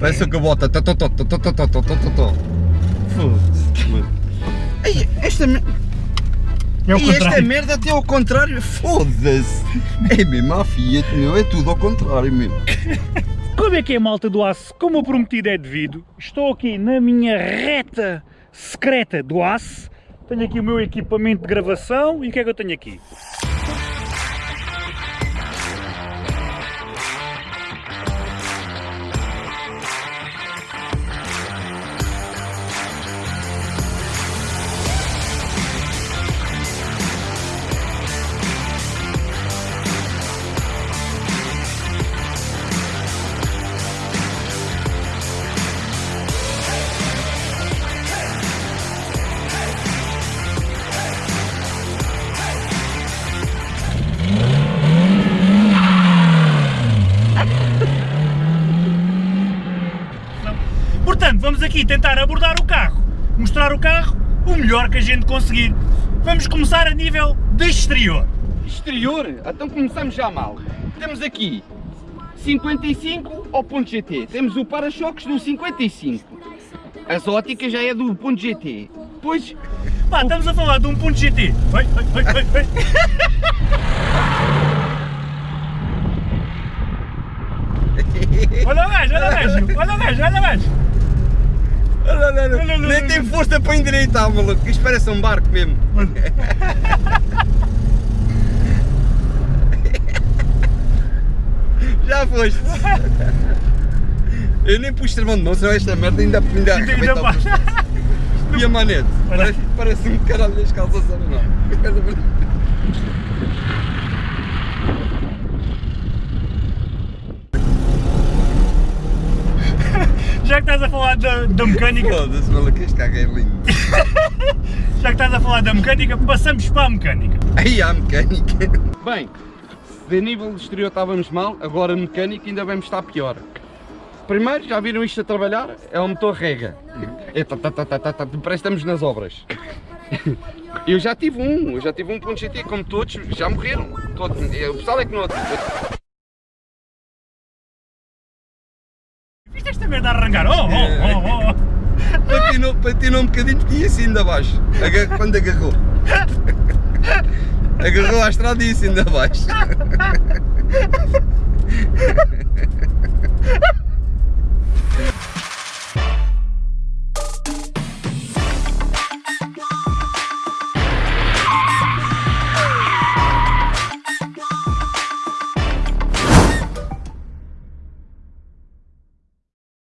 Parece o que bota. Foda-se. É e contrário. esta merda até ao contrário, foda-se! É mesmo a Fiat, meu, é tudo ao contrário mesmo. Como é que é malta do aço? Como o prometido é devido, estou aqui na minha reta secreta do aço. Tenho aqui o meu equipamento de gravação e o que é que eu tenho aqui? Aqui tentar abordar o carro, mostrar o carro o melhor que a gente conseguir. Vamos começar a nível de exterior. Exterior, então começamos já mal. Temos aqui 55 ao ponto GT. Temos o para-choques do 55. As óticas já é do ponto GT. Depois, Pá, estamos a falar de um ponto GT. Vai, vai, vai, vai, vai. Olha o gajo, olha o gajo, olha o gajo, olha o gajo. Olha, olha, Olha, olha, Nem tem força para endireitar, maluco. Isto parece um barco mesmo. Já foste. Eu nem pus travão de mão, senão esta merda ainda, ainda Ainda- ainda. E a manete? Parece, parece um caralho das calças, não. Já que estás a falar da, da mecânica, Foda-se, maluco, este carro é lindo. já que estás a falar da mecânica, passamos para a mecânica. Aí há a mecânica. bem, de nível exterior estávamos mal, agora mecânico ainda vamos estar pior. Primeiro, já viram isto a trabalhar? É o motor rega. É, tá, tá, tá, tá, tá, tá, parece que estamos nas obras. Eu já tive um, eu já tive um ponto GT, como todos, já morreram. Todo, o pessoal é que não merda a arrancar? Oh, oh, oh, oh. Patinou, patinou um bocadinho ia assim ainda abaixo. Quando agarrou. Agarrou à estrada e assim ainda abaixo.